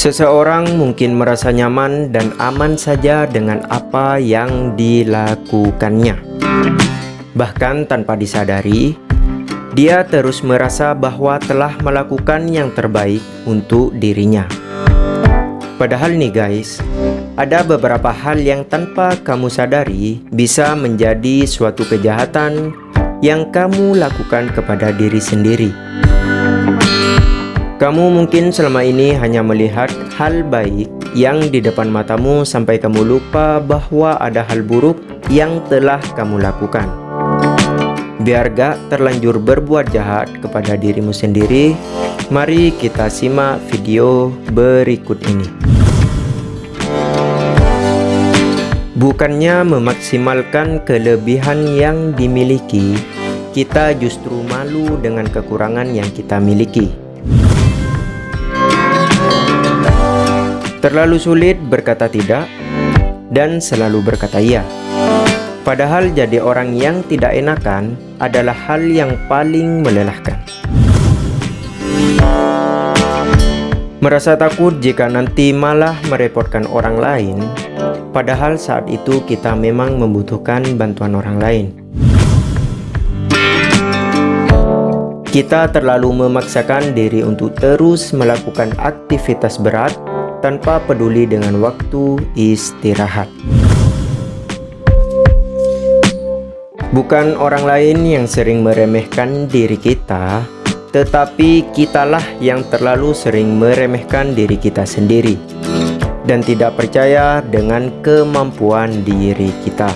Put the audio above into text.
Seseorang mungkin merasa nyaman dan aman saja dengan apa yang dilakukannya. Bahkan tanpa disadari, dia terus merasa bahwa telah melakukan yang terbaik untuk dirinya. Padahal nih guys, ada beberapa hal yang tanpa kamu sadari bisa menjadi suatu kejahatan yang kamu lakukan kepada diri sendiri. Kamu mungkin selama ini hanya melihat hal baik yang di depan matamu sampai kamu lupa bahwa ada hal buruk yang telah kamu lakukan. Biar gak terlanjur berbuat jahat kepada dirimu sendiri, mari kita simak video berikut ini. Bukannya memaksimalkan kelebihan yang dimiliki, kita justru malu dengan kekurangan yang kita miliki. Terlalu sulit berkata tidak dan selalu berkata iya. Padahal jadi orang yang tidak enakan adalah hal yang paling melelahkan. Merasa takut jika nanti malah merepotkan orang lain, padahal saat itu kita memang membutuhkan bantuan orang lain. Kita terlalu memaksakan diri untuk terus melakukan aktivitas berat tanpa peduli dengan waktu istirahat. Bukan orang lain yang sering meremehkan diri kita, tetapi kitalah yang terlalu sering meremehkan diri kita sendiri dan tidak percaya dengan kemampuan diri kita.